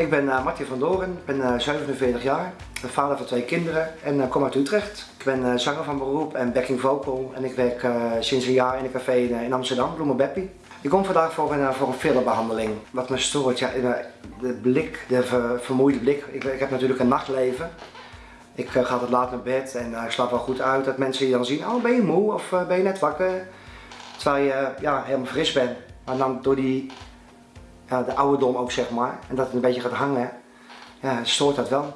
Ik ben uh, van Doren, ik ben uh, 47 jaar, ben vader van twee kinderen en uh, kom uit Utrecht. Ik ben zanger van beroep en backing vocal en ik werk sinds een jaar in een café in, Amsterdam, Bloemen Beppie. Ik kom vandaag voor een, voor een filmbehandeling. Wat me stoort, ja, de blik, de ver, vermoeide blik. Ik, ik, heb natuurlijk een nachtleven. Ik ga altijd laat naar bed en ik slaap wel goed uit. Dat mensen je dan zien, oh ben je moe of ben je net wakker? Terwijl je ja, helemaal fris bent. Maar dan door die ja, de ouderdom ook zeg maar. En dat het een beetje gaat hangen. Ja, stoort dat wel.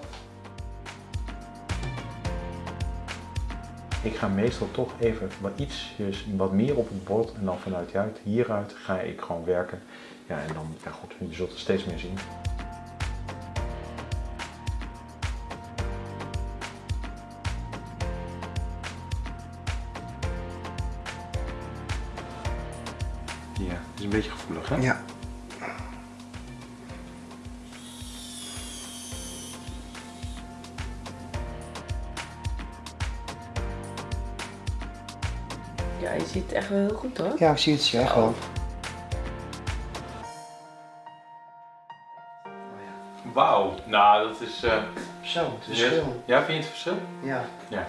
Ik ga meestal toch even wat ietsjes wat meer op het bord en dan vanuit hieruit ga ik gewoon werken. Ja, en dan, ja goed, je zult er steeds meer zien. Ja, het is een beetje gevoelig hè? Ja. Ja, je ziet het echt wel heel goed hoor. Ja, ik zie het echt oh. wel. Wauw, nou dat is... Uh... Zo, het verschil. Ja, vind je het verschil? Ja. Ja.